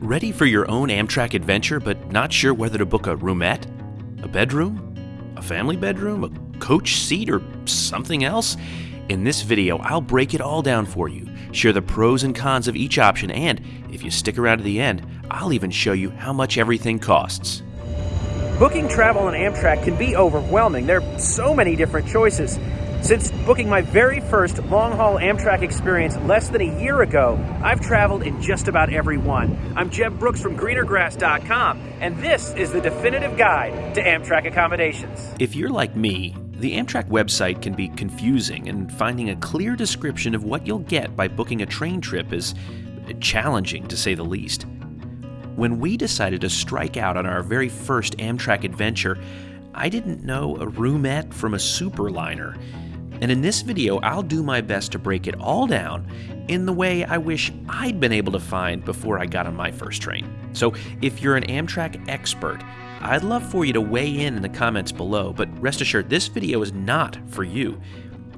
Ready for your own Amtrak adventure, but not sure whether to book a roomette, a bedroom, a family bedroom, a coach seat, or something else? In this video, I'll break it all down for you, share the pros and cons of each option, and if you stick around to the end, I'll even show you how much everything costs. Booking travel on Amtrak can be overwhelming. There are so many different choices. Since booking my very first long haul Amtrak experience less than a year ago, I've traveled in just about every one. I'm Jeb Brooks from greenergrass.com, and this is the definitive guide to Amtrak accommodations. If you're like me, the Amtrak website can be confusing, and finding a clear description of what you'll get by booking a train trip is challenging to say the least. When we decided to strike out on our very first Amtrak adventure, I didn't know a roomette from a superliner and in this video, I'll do my best to break it all down in the way I wish I'd been able to find before I got on my first train. So if you're an Amtrak expert, I'd love for you to weigh in in the comments below, but rest assured, this video is not for you.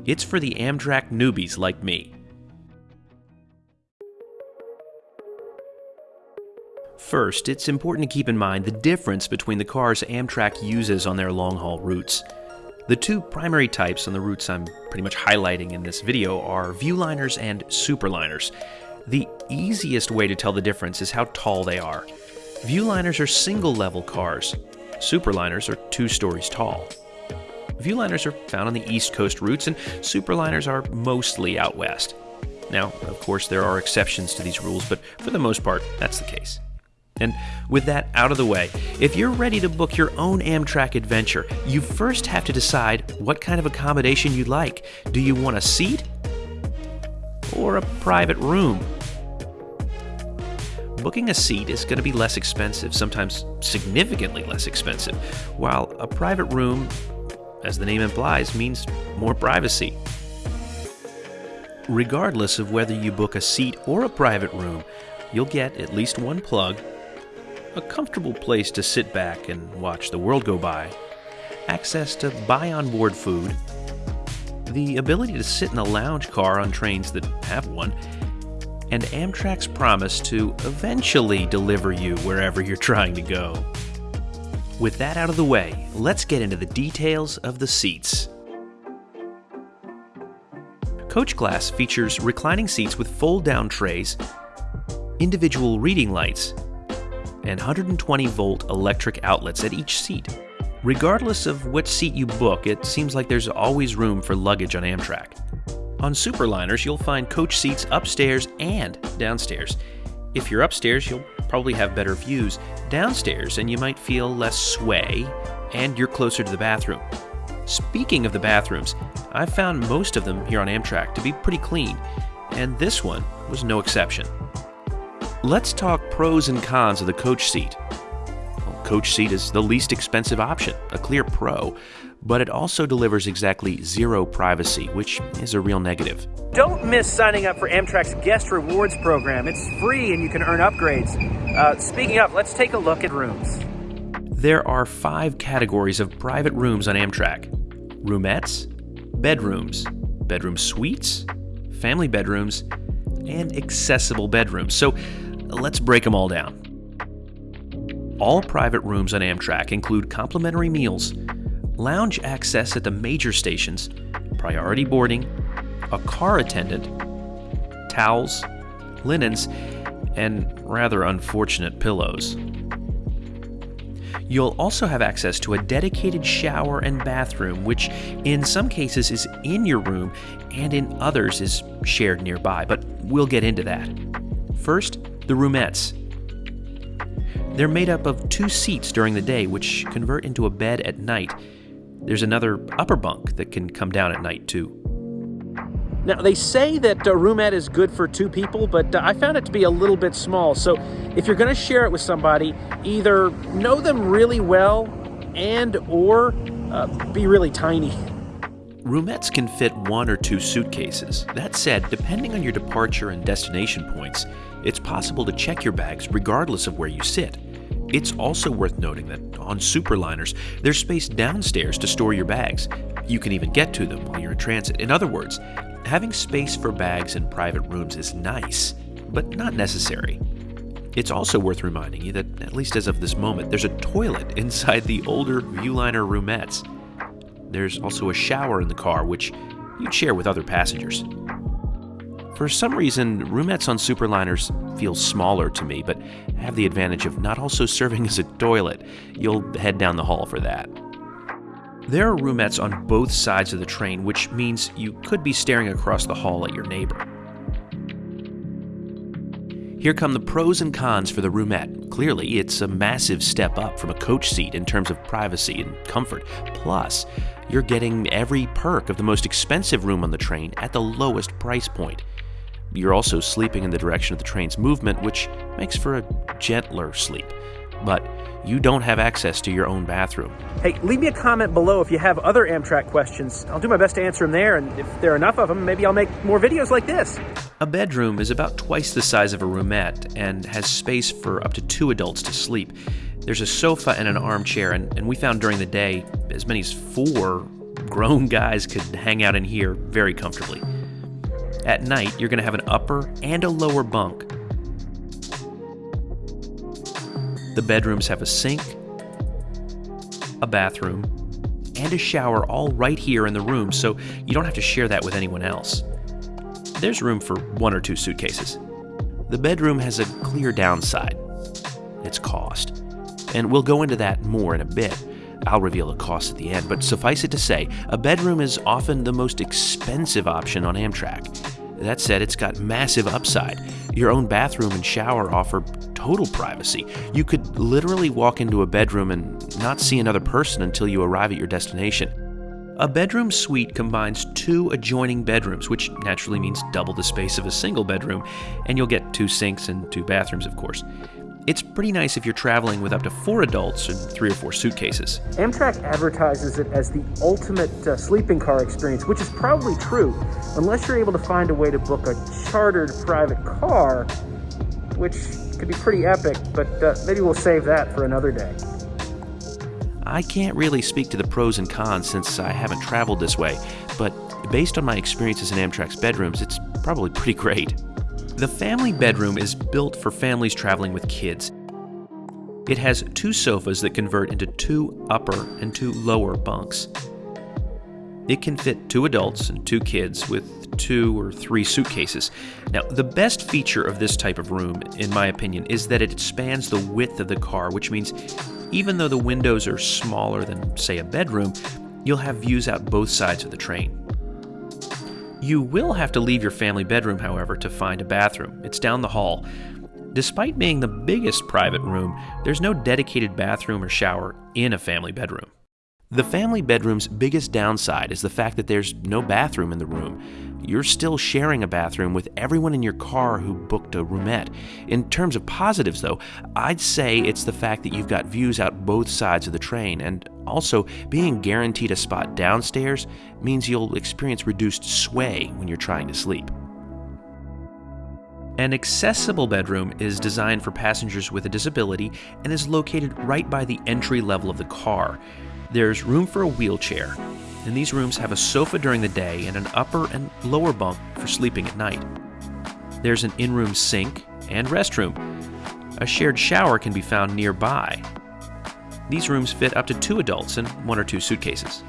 It's for the Amtrak newbies like me. First, it's important to keep in mind the difference between the cars Amtrak uses on their long haul routes. The two primary types on the routes I'm pretty much highlighting in this video are viewliners and superliners. The easiest way to tell the difference is how tall they are. Viewliners are single level cars, superliners are two stories tall. Viewliners are found on the East Coast routes, and superliners are mostly out west. Now, of course, there are exceptions to these rules, but for the most part, that's the case. And with that out of the way, if you're ready to book your own Amtrak adventure, you first have to decide what kind of accommodation you'd like. Do you want a seat or a private room? Booking a seat is going to be less expensive, sometimes significantly less expensive, while a private room, as the name implies, means more privacy. Regardless of whether you book a seat or a private room, you'll get at least one plug a comfortable place to sit back and watch the world go by, access to buy on board food, the ability to sit in a lounge car on trains that have one, and Amtrak's promise to eventually deliver you wherever you're trying to go. With that out of the way, let's get into the details of the seats. Coach class features reclining seats with fold down trays, individual reading lights, and 120 volt electric outlets at each seat. Regardless of which seat you book, it seems like there's always room for luggage on Amtrak. On Superliners, you'll find coach seats upstairs and downstairs. If you're upstairs, you'll probably have better views downstairs, and you might feel less sway, and you're closer to the bathroom. Speaking of the bathrooms, I've found most of them here on Amtrak to be pretty clean, and this one was no exception. Let's talk pros and cons of the coach seat. Well, coach seat is the least expensive option, a clear pro, but it also delivers exactly zero privacy, which is a real negative. Don't miss signing up for Amtrak's Guest Rewards program. It's free and you can earn upgrades. Uh, speaking of, let's take a look at rooms. There are five categories of private rooms on Amtrak roomettes, bedrooms, bedroom suites, family bedrooms, and accessible bedrooms. So Let's break them all down. All private rooms on Amtrak include complimentary meals, lounge access at the major stations, priority boarding, a car attendant, towels, linens, and rather unfortunate pillows. You'll also have access to a dedicated shower and bathroom, which in some cases is in your room and in others is shared nearby, but we'll get into that. First, the roomettes. They're made up of two seats during the day, which convert into a bed at night. There's another upper bunk that can come down at night, too. Now, they say that a roomette is good for two people, but uh, I found it to be a little bit small. So if you're going to share it with somebody, either know them really well and or uh, be really tiny. Roomettes can fit one or two suitcases. That said, depending on your departure and destination points, it's possible to check your bags regardless of where you sit. It's also worth noting that on superliners, there's space downstairs to store your bags. You can even get to them while you're in transit. In other words, having space for bags in private rooms is nice, but not necessary. It's also worth reminding you that, at least as of this moment, there's a toilet inside the older Viewliner roomettes. There's also a shower in the car, which you'd share with other passengers. For some reason, roomettes on Superliners feel smaller to me, but have the advantage of not also serving as a toilet. You'll head down the hall for that. There are roomettes on both sides of the train, which means you could be staring across the hall at your neighbor. Here come the pros and cons for the roomette. Clearly, it's a massive step up from a coach seat in terms of privacy and comfort. Plus, you're getting every perk of the most expensive room on the train at the lowest price point. You're also sleeping in the direction of the train's movement, which makes for a gentler sleep. But you don't have access to your own bathroom. Hey, leave me a comment below if you have other Amtrak questions. I'll do my best to answer them there, and if there are enough of them, maybe I'll make more videos like this. A bedroom is about twice the size of a roomette and has space for up to two adults to sleep. There's a sofa and an armchair, and, and we found during the day as many as four grown guys could hang out in here very comfortably. At night, you're going to have an upper and a lower bunk The bedrooms have a sink, a bathroom, and a shower all right here in the room, so you don't have to share that with anyone else. There's room for one or two suitcases. The bedroom has a clear downside its cost. And we'll go into that more in a bit. I'll reveal the cost at the end, but suffice it to say, a bedroom is often the most expensive option on Amtrak. That said, it's got massive upside. Your own bathroom and shower offer total privacy. You could literally walk into a bedroom and not see another person until you arrive at your destination. A bedroom suite combines two adjoining bedrooms, which naturally means double the space of a single bedroom, and you'll get two sinks and two bathrooms, of course. It's pretty nice if you're traveling with up to four adults and three or four suitcases. Amtrak advertises it as the ultimate uh, sleeping car experience, which is probably true, unless you're able to find a way to book a chartered private car, which could be pretty epic, but uh, maybe we'll save that for another day. I can't really speak to the pros and cons since I haven't traveled this way, but based on my experiences in Amtrak's bedrooms, it's probably pretty great. The family bedroom is built for families traveling with kids. It has two sofas that convert into two upper and two lower bunks. It can fit two adults and two kids with two or three suitcases. Now, the best feature of this type of room, in my opinion, is that it spans the width of the car, which means even though the windows are smaller than, say, a bedroom, you'll have views out both sides of the train. You will have to leave your family bedroom, however, to find a bathroom. It's down the hall. Despite being the biggest private room, there's no dedicated bathroom or shower in a family bedroom. The family bedroom's biggest downside is the fact that there's no bathroom in the room. You're still sharing a bathroom with everyone in your car who booked a roomette. In terms of positives, though, I'd say it's the fact that you've got views out both sides of the train, and also being guaranteed a spot downstairs means you'll experience reduced sway when you're trying to sleep. An accessible bedroom is designed for passengers with a disability and is located right by the entry level of the car. There's room for a wheelchair, and these rooms have a sofa during the day and an upper and lower bunk for sleeping at night. There's an in room sink and restroom. A shared shower can be found nearby. These rooms fit up to two adults and one or two suitcases.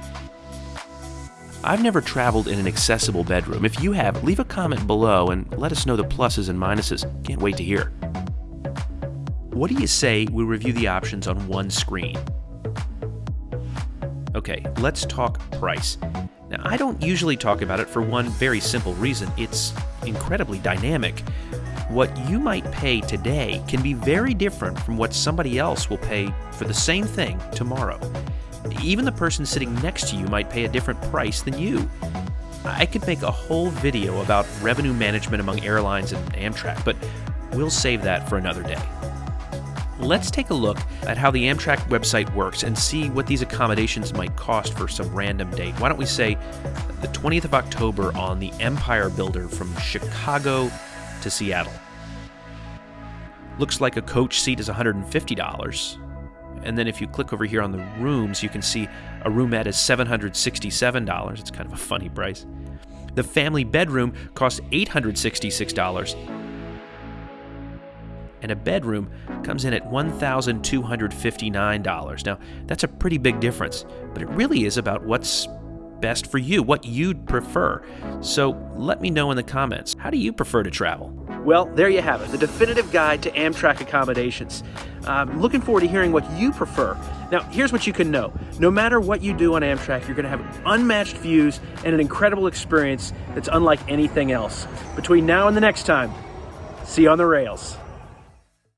I've never traveled in an accessible bedroom. If you have, leave a comment below and let us know the pluses and minuses. Can't wait to hear. What do you say we review the options on one screen? Okay, let's talk price. Now, I don't usually talk about it for one very simple reason it's incredibly dynamic. What you might pay today can be very different from what somebody else will pay for the same thing tomorrow. Even the person sitting next to you might pay a different price than you. I could make a whole video about revenue management among airlines and Amtrak, but we'll save that for another day let's take a look at how the Amtrak website works and see what these accommodations might cost for some random date. Why don't we say the 20th of October on the Empire Builder from Chicago to Seattle? Looks like a coach seat is $150. And then if you click over here on the rooms, you can see a roomette is $767. It's kind of a funny price. The family bedroom costs $866 and a bedroom comes in at $1,259. Now, that's a pretty big difference, but it really is about what's best for you, what you'd prefer. So let me know in the comments how do you prefer to travel? Well, there you have it, the definitive guide to Amtrak accommodations. I'm looking forward to hearing what you prefer. Now, here's what you can know. No matter what you do on Amtrak, you're going to have unmatched views and an incredible experience that's unlike anything else. Between now and the next time, see you on the rails.